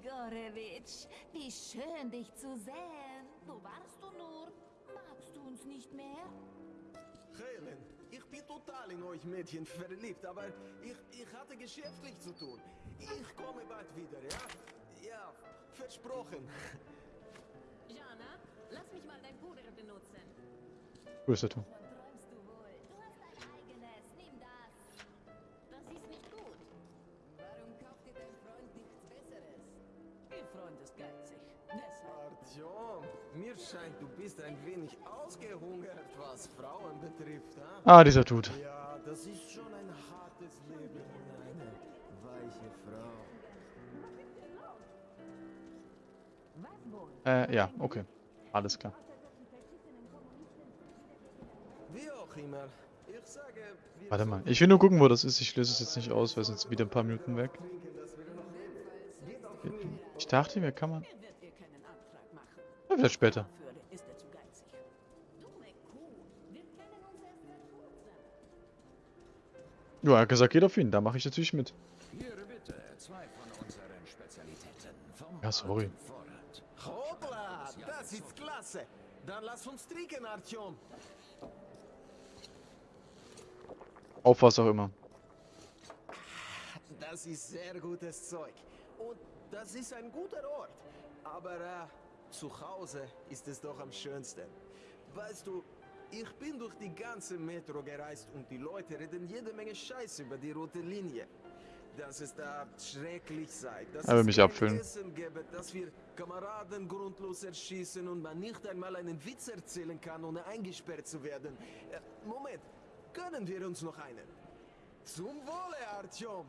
Grigorewitsch, wie schön dich zu sehen. Wo warst du nur? Magst du uns nicht mehr? Helen, ich bin total in euch Mädchen verliebt, aber ich, ich hatte geschäftlich zu tun. Ich komme bald wieder, ja? Ja, versprochen. Jana, lass mich mal dein Puder benutzen. Wo ist der Ton? Mir scheint, du bist ein wenig ausgehungert, was Frauen betrifft, ha? Ah, dieser Dude. Ja, das ist schon ein hartes Leben eine weiche Frau. Äh, ja, okay. Alles klar. Wie auch immer, ich sage, Warte mal. Ich will nur gucken, wo das ist. Ich löse es jetzt nicht aus, weil sonst wieder ein paar Minuten weg. Ich dachte mir, kann man... seit kurzem. Ja, er hat gesagt, geht auf ihn. Da mache ich natürlich mit. Ja, sorry. Hoppla, das ist klasse. Dann lass uns trinken, Artyom. Auf was auch immer. Das ist sehr gutes Zeug. Und das ist ein guter Ort. Aber äh, zu Hause ist es doch am schönsten. Weißt du, ich bin durch die ganze Metro gereist und die Leute reden jede Menge Scheiß über die rote Linie. Dass es da schrecklich sei, dass Er will es mich abfüllen. Essen gäbe, dass wir Kameraden grundlos erschießen und man nicht einmal einen Witz erzählen kann, ohne eingesperrt zu werden. Äh, Moment, gönnen wir uns noch einen? Zum Wohle, Artyom!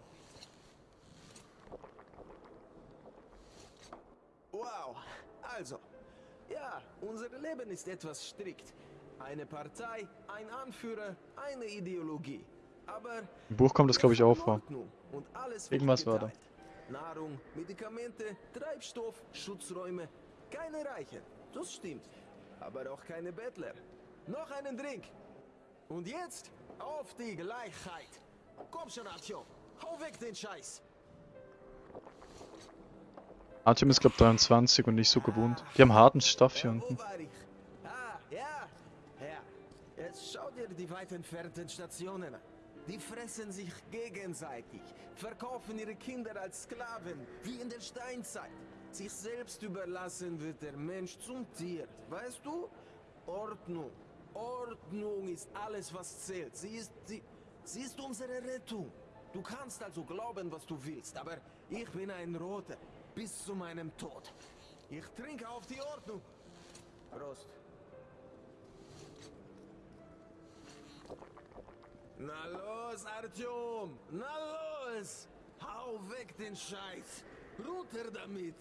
Wow, also, ja, unser Leben ist etwas strikt. Eine Partei, ein Anführer, eine Ideologie. Aber Im Buch kommt das, glaube ich, auch vor. Und alles Irgendwas war da. Nahrung, Medikamente, Treibstoff, Schutzräume. Keine Reichen, das stimmt. Aber auch keine Bettler. Noch einen Drink. Und jetzt auf die Gleichheit. Komm schon, Artyom. Hau weg den Scheiß. Artyom ist, glaube ich, 23 und nicht so gewohnt. Die haben harten Stoff hier unten. Schau dir die weit entfernten Stationen an. Die fressen sich gegenseitig, verkaufen ihre Kinder als Sklaven, wie in der Steinzeit. Sich selbst überlassen wird der Mensch zum Tier. Weißt du? Ordnung. Ordnung ist alles, was zählt. Sie ist, sie, sie ist unsere Rettung. Du kannst also glauben, was du willst, aber ich bin ein Roter. Bis zu meinem Tod. Ich trinke auf die Ordnung. Prost. Na los, Artyom! Na los! Hau weg den Scheiß! Runter damit!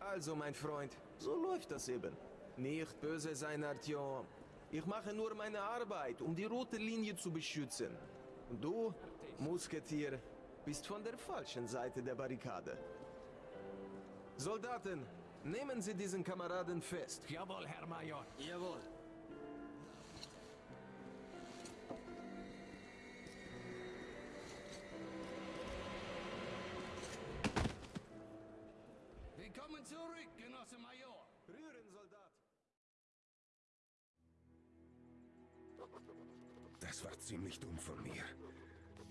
Also, mein Freund, so läuft das eben. Nicht böse sein, Artyom. Ich mache nur meine Arbeit, um die rote Linie zu beschützen. Und du, Musketier, bist von der falschen Seite der Barrikade. Soldaten, nehmen Sie diesen Kameraden fest. Jawohl, Herr Major. Jawohl. Willkommen zurück, Genosse Major. Rühren, Soldat! Das war ziemlich dumm von mir.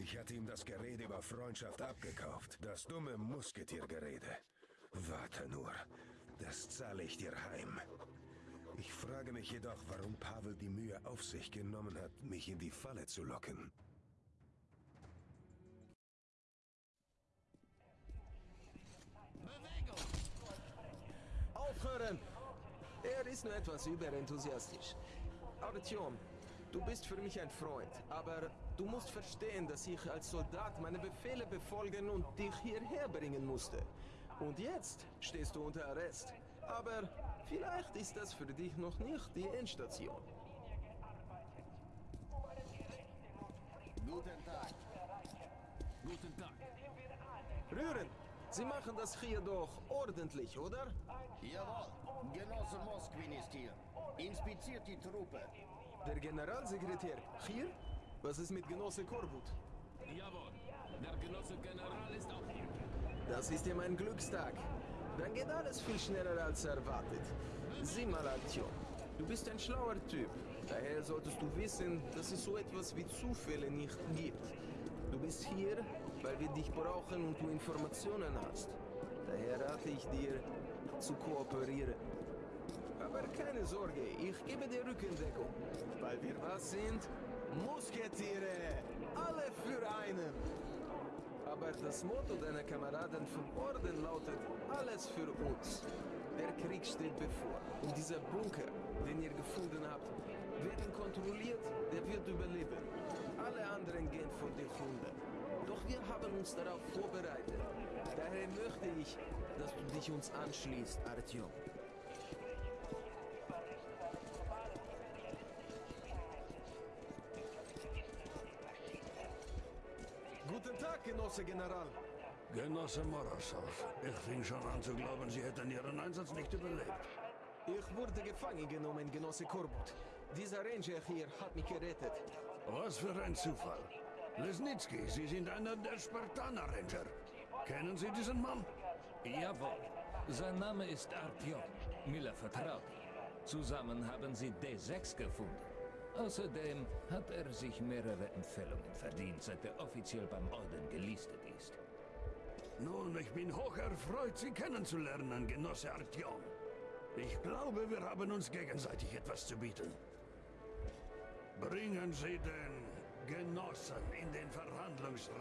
Ich hatte ihm das Gerede über Freundschaft abgekauft. Das dumme Musketiergerede. Warte nur. Das zahle ich dir heim. Ich frage mich jedoch, warum Pavel die Mühe auf sich genommen hat, mich in die Falle zu locken. Aufhören! Er ist nur etwas überenthusiastisch. Artyom, du bist für mich ein Freund, aber du musst verstehen, dass ich als Soldat meine Befehle befolgen und dich hierher bringen musste. Und jetzt stehst du unter Arrest. Aber vielleicht ist das für dich noch nicht die Endstation. Guten Tag. Guten Tag. Rühren! Sie machen das hier doch ordentlich, oder? Jawohl. Genosse Mosquin ist hier. Inspiziert die Truppe. Der Generalsekretär hier? Was ist mit Genosse Korbut? Jawohl. Der Genosse General ist auch hier. Das ist ja mein Glückstag. Dann geht alles viel schneller als erwartet. Sieh mal, Altio. Du bist ein schlauer Typ. Daher solltest du wissen, dass es so etwas wie Zufälle nicht gibt. Du bist hier, weil wir dich brauchen und du Informationen hast. Daher rate ich dir, zu kooperieren. Aber keine Sorge, ich gebe dir Rückendeckung. Weil wir was sind? Musketiere! Alle für einen! Aber das Motto deiner Kameraden vom Orden lautet alles für uns. Der Krieg steht bevor. Und dieser Bunker, den ihr gefunden habt, werden kontrolliert, der wird überleben. Alle anderen gehen von dir unter. Doch wir haben uns darauf vorbereitet. Daher möchte ich, dass du dich uns anschließt, Artyom. Genosse General. Genosse Morosov, ich fing schon an zu glauben, Sie hätten Ihren Einsatz nicht überlebt. Ich wurde gefangen genommen, Genosse Korbut. Dieser Ranger hier hat mich gerettet. Was für ein Zufall. Lesnitsky, Sie sind einer der Spartaner-Ranger. Kennen Sie diesen Mann? Jawohl. Sein Name ist Artyom. Miller vertraut. Zusammen haben sie D6 gefunden. Außerdem hat er sich mehrere Empfehlungen verdient, seit er offiziell beim Orden gelistet ist. Nun, ich bin hoch erfreut, Sie kennenzulernen, Genosse Artyom. Ich glaube, wir haben uns gegenseitig etwas zu bieten. Bringen Sie den Genossen in den Verhandlungsraum.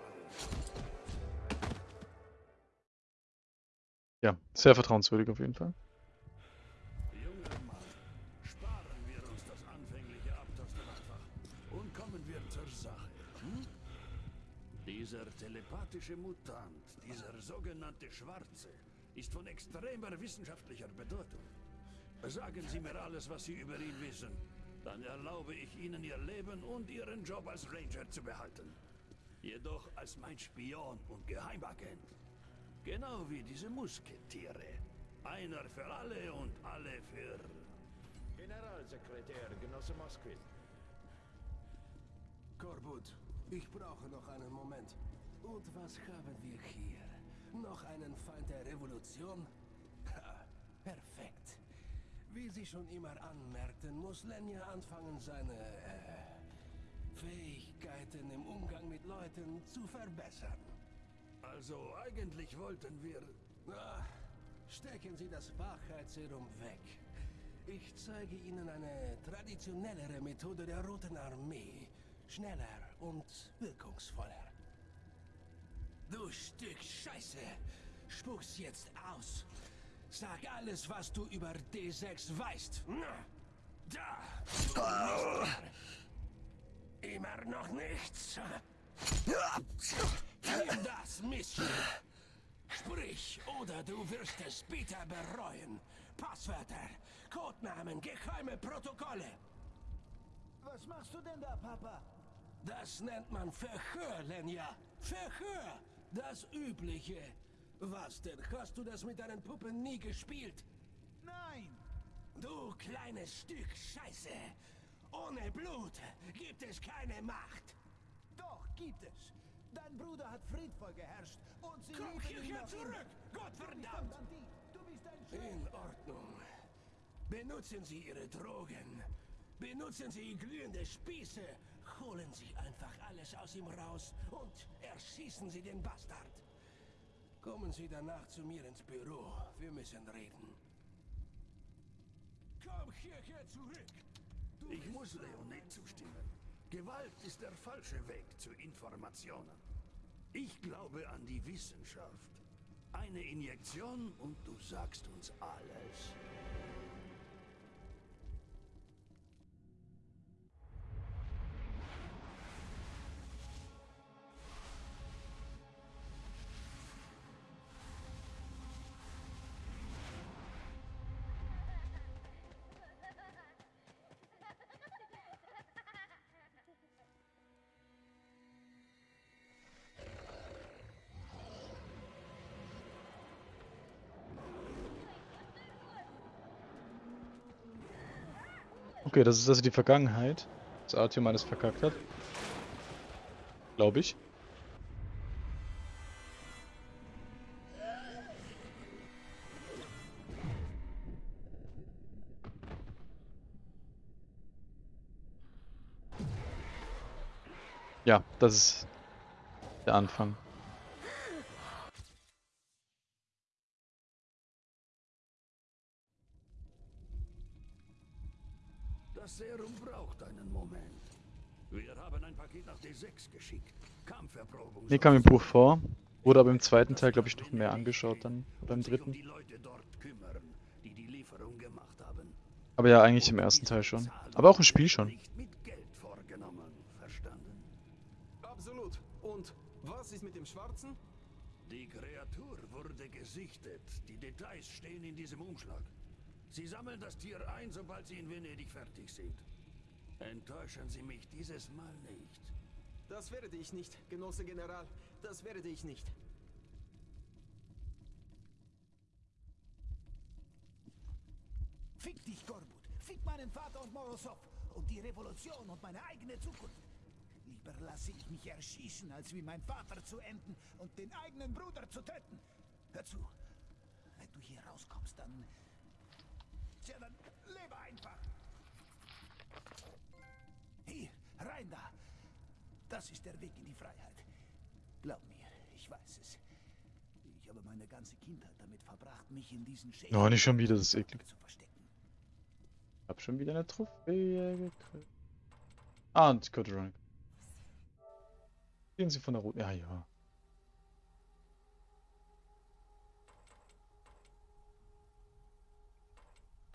Ja, sehr vertrauenswürdig auf jeden Fall. Dieser telepathische Mutant, dieser sogenannte Schwarze, ist von extremer wissenschaftlicher Bedeutung. Sagen Sie mir alles, was Sie über ihn wissen. Dann erlaube ich Ihnen Ihr Leben und Ihren Job als Ranger zu behalten. Jedoch als mein Spion und Geheimagent. Genau wie diese Musketiere. Einer für alle und alle für... Generalsekretär, Genosse Moskvin. Korbut, ich brauche noch einen Moment. Und was haben wir hier? Noch einen Feind der Revolution? Ha, perfekt. Wie Sie schon immer anmerkten, muss Lenja anfangen, seine äh, Fähigkeiten im Umgang mit Leuten zu verbessern. Also eigentlich wollten wir... Ah, stecken Sie das Wachheitsserum weg. Ich zeige Ihnen eine traditionellere Methode der Roten Armee. Schneller und wirkungsvoller. Du Stück Scheiße! Spuck's jetzt aus! Sag alles, was du über D6 weißt! Na, Da! Immer noch nichts! Nimm das, Mistchen! Sprich, oder du wirst es bitter bereuen. Passwörter, Codenamen, geheime Protokolle. Was machst du denn da, Papa? Das nennt man Verhör, Lenja. Verhör! Das Übliche. Was denn? Hast du das mit deinen Puppen nie gespielt? Nein! Du kleines Stück Scheiße! Ohne Blut gibt es keine Macht. Doch, gibt es. Dein Bruder hat friedvoll geherrscht und sie Komm hierher zurück! immer. Gott Du bist ein verdammt! Bandit. Du bist ein In. Ordnung. Benutzen Sie Ihre Drogen. Benutzen Sie glühende Spieße. Holen Sie einfach alles aus ihm raus und erschießen Sie den Bastard. Kommen Sie danach zu mir ins Büro. Wir müssen reden. Komm hierher zurück. Du Ich muss Leonid zustimmen. Gewalt ist der falsche Weg zu Informationen. Ich glaube an die Wissenschaft. Eine Injektion und du sagst uns alles. Okay, das ist also die Vergangenheit, dass Artyom alles verkackt hat. Glaube ich. Ja, das ist der Anfang. Ein Paket nach D6 geschickt. Kampferprobung. Nee, kam im Buch vor. Wurde aber im zweiten Teil, glaube ich, noch mehr angeschaut dann. Oder im dritten. Die Leute dort kümmern, die die Lieferung gemacht haben. Aber ja, eigentlich im ersten Teil schon. Aber auch im Spiel schon. Nicht mit Geld vorgenommen. Verstanden? Absolut. Und was ist mit dem Schwarzen? Die Kreatur wurde gesichtet. Die Details stehen in diesem Umschlag. Sie sammeln das Tier ein, sobald Sie in Venedig fertig sind. Enttäuschen Sie mich dieses Mal nicht. Das werde ich nicht, Genosse General. Das werde ich nicht. Fick dich, Gorbut. Fick meinen Vater und Morozov. Und die Revolution und meine eigene Zukunft. Lieber lasse ich mich erschießen, als wie mein Vater zu enden und den eigenen Bruder zu töten. Hör zu. Wenn du hier rauskommst, dann... Tja, dann lebe einfach. Hier, rein da. Das ist der Weg in die Freiheit. Glaub mir, ich weiß es. Ich habe meine ganze Kindheit damit verbracht, mich in diesen Schäden Oh, nicht schon wieder, das ist eklig. zu verstecken. Hab schon wieder eine Trophäe gekriegt. Ah, und Code Running. Gehen Sie von der Route. Ja, ja.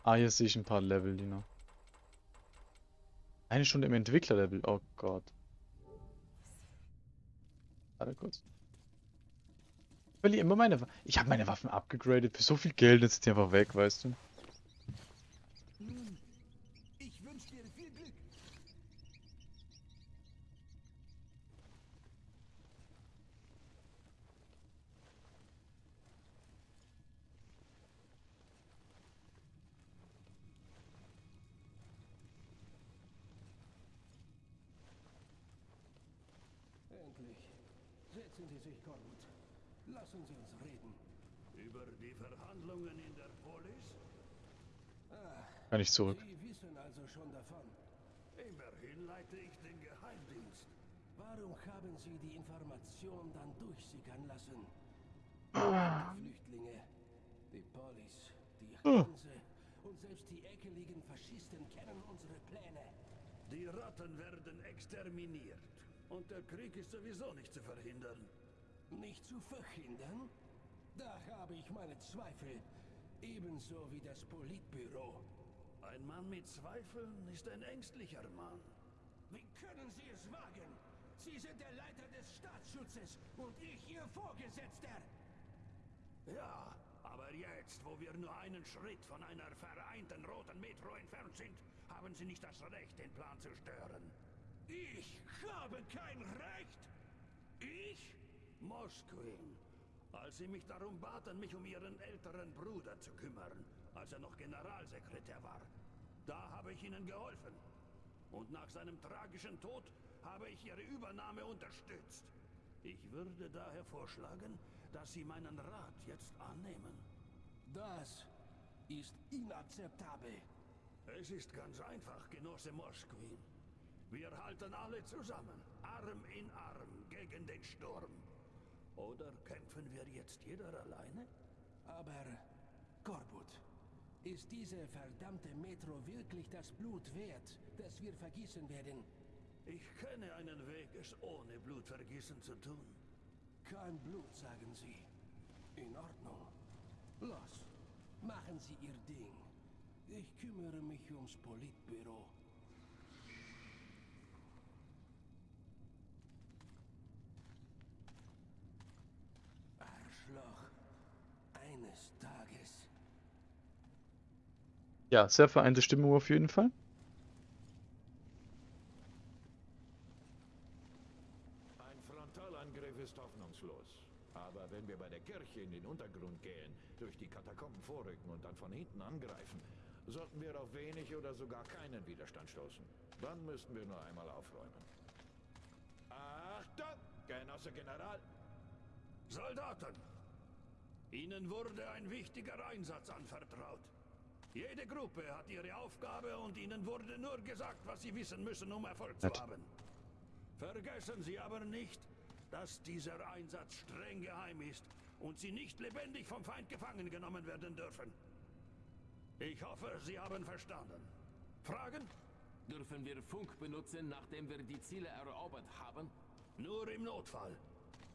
Ah, hier sehe ich ein paar Level, die noch. Eine Stunde im Entwicklerlevel. Oh Gott. Warte kurz. Ich verliere immer meine Waffen. Ich habe meine Waffen abgegradet für so viel Geld, jetzt sind die einfach weg, weißt du. Ich wünsche dir viel. Endlich. Setzen Sie sich, Gorbut. Lassen Sie uns reden. Über die Verhandlungen in der Polis? Kann ich zurück. Sie wissen also schon davon. Immerhin leite ich den Geheimdienst. Warum haben Sie die Information dann durchsickern lassen? Die Flüchtlinge, die Polis, die Hanse und selbst die ekeligen Faschisten kennen unsere Pläne. Die Ratten werden exterminiert. Und der Krieg ist sowieso nicht zu verhindern. Nicht zu verhindern? Da habe ich meine Zweifel. Ebenso wie das Politbüro. Ein Mann mit Zweifeln ist ein ängstlicher Mann. Wie können Sie es wagen? Sie sind der Leiter des Staatsschutzes und ich Ihr Vorgesetzter. Ja, aber jetzt, wo wir nur einen Schritt von einer vereinten roten Metro entfernt sind, haben Sie nicht das Recht, den Plan zu stören. Ich habe kein Recht. Ich? Mosquin, als Sie mich darum baten, mich um Ihren älteren Bruder zu kümmern, als er noch Generalsekretär war, da habe ich Ihnen geholfen. Und nach seinem tragischen Tod habe ich Ihre Übernahme unterstützt. Ich würde daher vorschlagen, dass Sie meinen Rat jetzt annehmen. Das ist inakzeptabel. Es ist ganz einfach, Genosse Mosquin. Wir halten alle zusammen, Arm in Arm gegen den Sturm. Oder kämpfen wir jetzt jeder alleine? Aber, Korbut, ist diese verdammte Metro wirklich das Blut wert, das wir vergießen werden? Ich kenne einen Weg, es ohne Blutvergießen zu tun. Kein Blut, sagen Sie. In Ordnung. Los, machen Sie Ihr Ding. Ich kümmere mich ums Politbüro. Ja, sehr vereinte Stimmung auf jeden Fall. Ein Frontalangriff ist hoffnungslos. Aber wenn wir bei der Kirche in den Untergrund gehen, durch die Katakomben vorrücken und dann von hinten angreifen, sollten wir auf wenig oder sogar keinen Widerstand stoßen. Dann müssten wir nur einmal aufräumen. Achtung, Genosse General! Soldaten! Ihnen wurde ein wichtiger Einsatz anvertraut. Jede Gruppe hat ihre Aufgabe und ihnen wurde nur gesagt, was sie wissen müssen, um Erfolg zu haben. Vergessen Sie aber nicht, dass dieser Einsatz streng geheim ist und Sie nicht lebendig vom Feind gefangen genommen werden dürfen. Ich hoffe, Sie haben verstanden. Fragen? Dürfen wir Funk benutzen, nachdem wir die Ziele erobert haben? Nur im Notfall.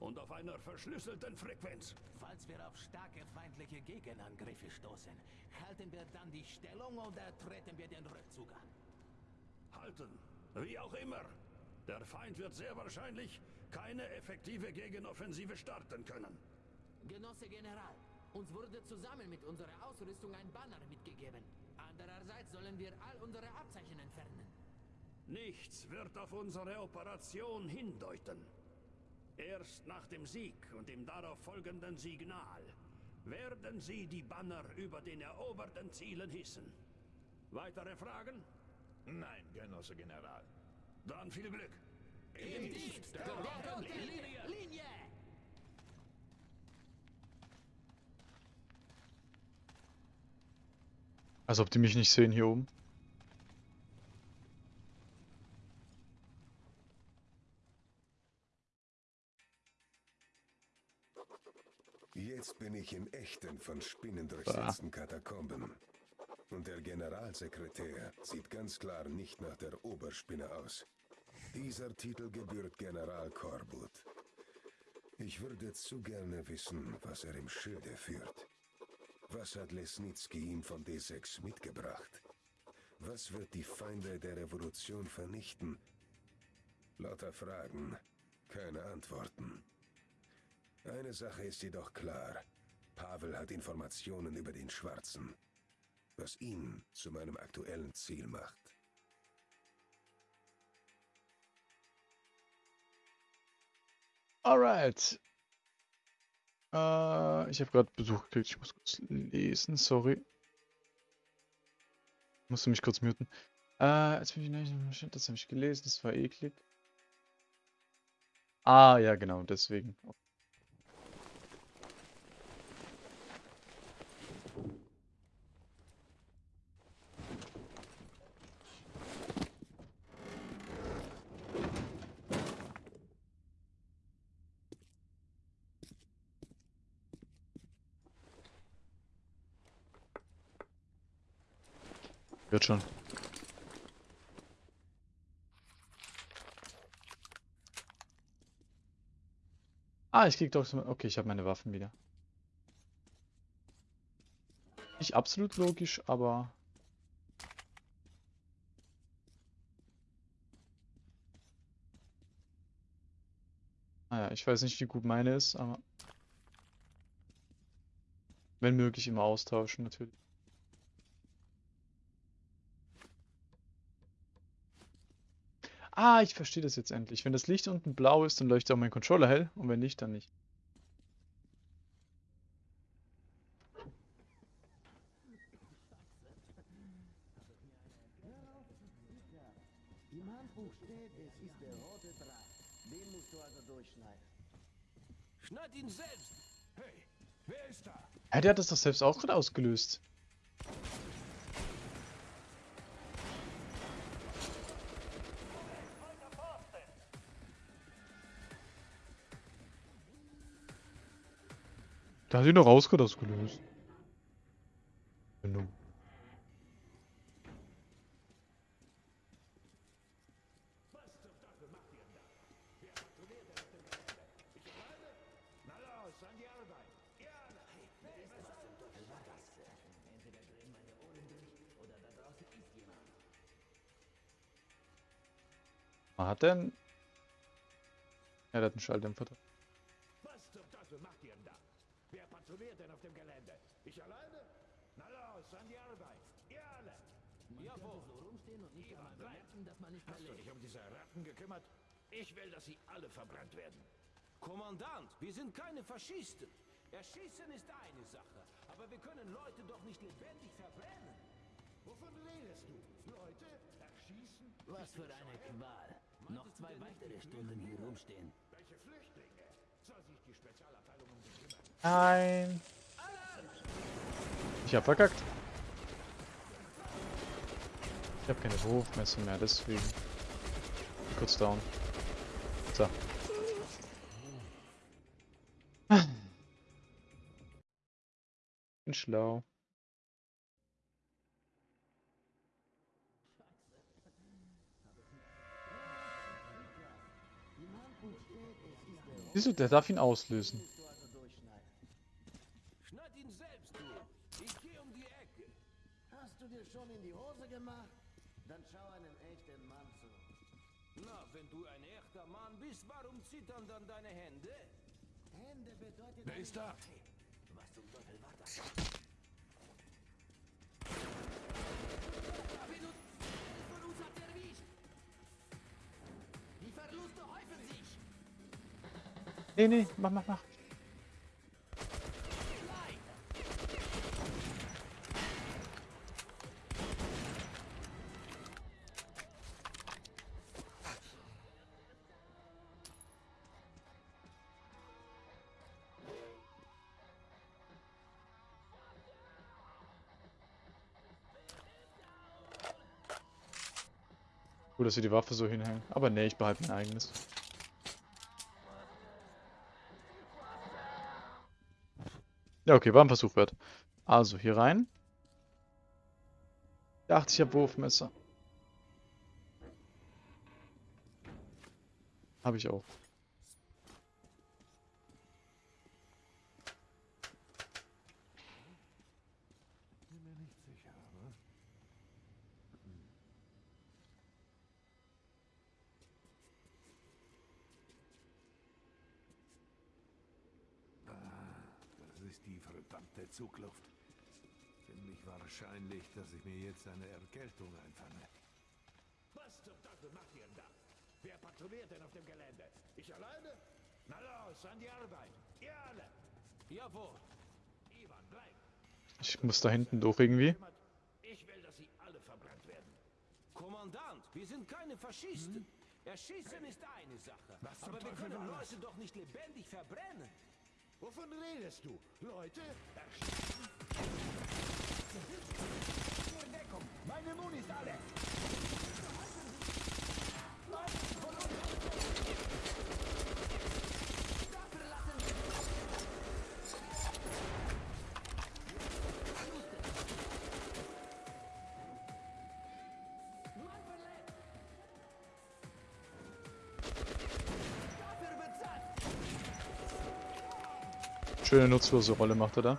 Und auf einer verschlüsselten Frequenz. Falls wir auf starke feindliche Gegenangriffe stoßen, halten wir dann die Stellung oder treten wir den Rückzug an? Halten. Wie auch immer. Der Feind wird sehr wahrscheinlich keine effektive Gegenoffensive starten können. Genosse General, uns wurde zusammen mit unserer Ausrüstung ein Banner mitgegeben. Andererseits sollen wir all unsere Abzeichen entfernen. Nichts wird auf unsere Operation hindeuten. Erst nach dem Sieg und dem darauf folgenden Signal werden Sie die Banner über den eroberten Zielen hissen. Weitere Fragen? Nein, Genosse General. Dann viel Glück. Im Dienst der roten Linie! Linie! Als ob die mich nicht sehen hier oben. Jetzt bin ich im echten, von Spinnen durchsetzten Katakomben. Und der Generalsekretär sieht ganz klar nicht nach der Oberspinne aus. Dieser Titel gebührt General Korbut. Ich würde zu gerne wissen, was er im Schilde führt. Was hat Lesnitsky ihm von D6 mitgebracht? Was wird die Feinde der Revolution vernichten? Lauter Fragen, keine Antworten. Eine Sache ist jedoch klar. Pavel hat Informationen über den Schwarzen, was ihn zu meinem aktuellen Ziel macht. Alright. Äh, ich habe gerade Besuch gekriegt. Ich muss kurz lesen. Sorry. Musste mich kurz muten. Äh, jetzt bin ich nicht, das habe ich gelesen. Das war eklig. Ah, ja, genau. Deswegen. Wird schon. Ah, ich krieg doch. Okay, ich habe meine Waffen wieder. Nicht absolut logisch, aber... Naja, ich weiß nicht, wie gut meine ist, aber... Wenn möglich, immer austauschen, natürlich. Ah, ich verstehe das jetzt endlich. Wenn das Licht unten blau ist, dann leuchtet auch mein Controller hell. Und wenn nicht, dann nicht. Schneid ihn selbst! Hey, wer ist da? Ja, der hat das doch selbst auch gerade ausgelöst. Da hat ihn doch rausgehört ausgelöst. Genau. Man hat denn... Ja, der hat einen Schalldämpfer drin. Patrouilliert denn auf dem Gelände? Ich alleine? Na los, an die Arbeit. Ihr alle. Jawohl. so rumstehen und nicht einmal bemerken, dass man nicht mehr Hast du dich um diese Ratten gekümmert? Ich will, dass sie alle verbrannt werden. Kommandant, wir sind keine Faschisten. Erschießen ist eine Sache, aber wir können Leute doch nicht lebendig verbrennen. Wovon redest du? Leute? Erschießen? Was für eine Qual. Noch zwei weitere Stunden hier rumstehen. Welche Flüchtlinge? Soll sich die Spezialabteilung um sie kümmern? Nein. Ich hab verkackt. Ich habe keine Wurfmesser mehr, deswegen. Kurz down. So. Bin schlau. Wieso? Der darf ihn auslösen. Du ein echter Mann bist, warum zittern dann deine Hände? Hände bedeutet... Wer ist da? Was zum Teufel war das? David von uns hat erwischt. Die Verluste häufen sich. Nee, nee, mach, mach, mach. Dass wir die Waffe so hinhängen. Aber nee, ich behalte mein eigenes. Ja, okay, war ein Versuch wert. Also, hier rein. Dachte ich, hab Wurfmesser. Habe ich auch. Bin mir nicht sicher, aber... Ah, das ist die verdammte Zugluft. Ziemlich wahrscheinlich, dass ich mir jetzt eine Erkältung einfange. Was zum Teufel macht ihr denn da? Wer patrouilliert denn auf dem Gelände? Ich alleine? Na los, an die Arbeit. Ihr alle. Jawohl. Ivan, bleib. Ich muss da hinten durch irgendwie. Ich will, dass sie alle verbrannt werden. Kommandant, wir sind keine Faschisten. Erschießen ist eine Sache. Was aber wir können? Leute doch nicht lebendig verbrennen. Wovon redest du? Leute? Erschießen? Schöne nutzlose Rolle macht er da.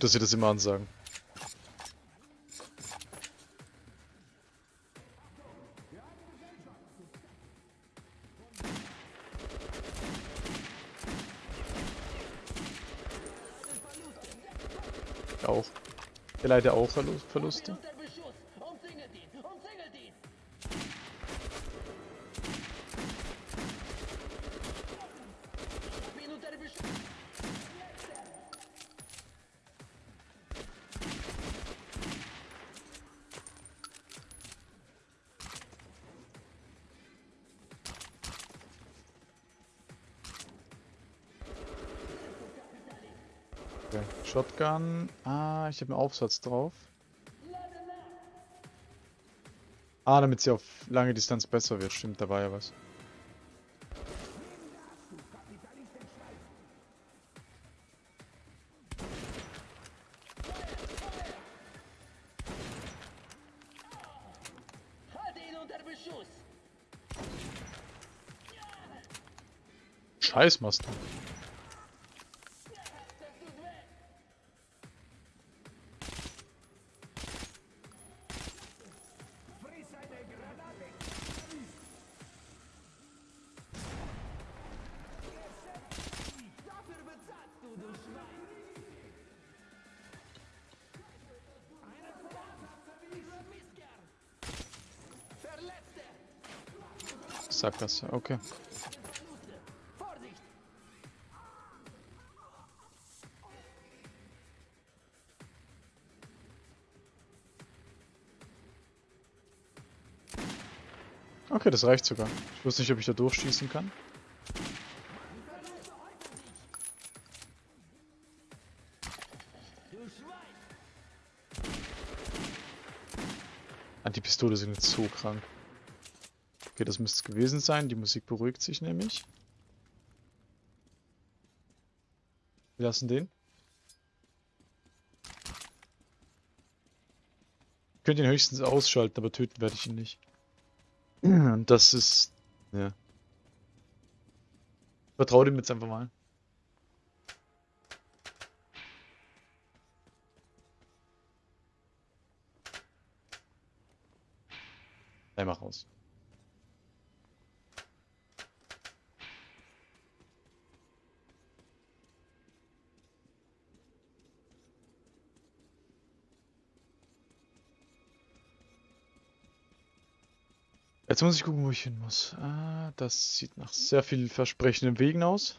Gut, dass sie das immer ansagen. Auch. Der leider auch Verlu- Verluste. Shotgun. Ah, ich habe einen Aufsatz drauf. Ah, damit sie auf lange Distanz besser wird. Stimmt, da war ja was. Scheiß machst. Klasse, okay. Okay, das reicht sogar. Ich wusste nicht, ob ich da durchschießen kann. Ah, die Pistole sind jetzt so krank. Okay, das müsste es gewesen sein. Die Musik beruhigt sich nämlich. Wir lassen den. Ich könnte ihn höchstens ausschalten, aber töten werde ich ihn nicht. Und das ist... Ja. Vertraue dem jetzt einfach mal. Einmal raus. Jetzt muss ich gucken, wo ich hin muss. Ah, das sieht nach sehr viel versprechenden Wegen aus.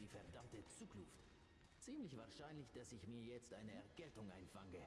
Die verdammte Zugluft. Ziemlich wahrscheinlich, dass ich mir jetzt eine Erkältung einfange.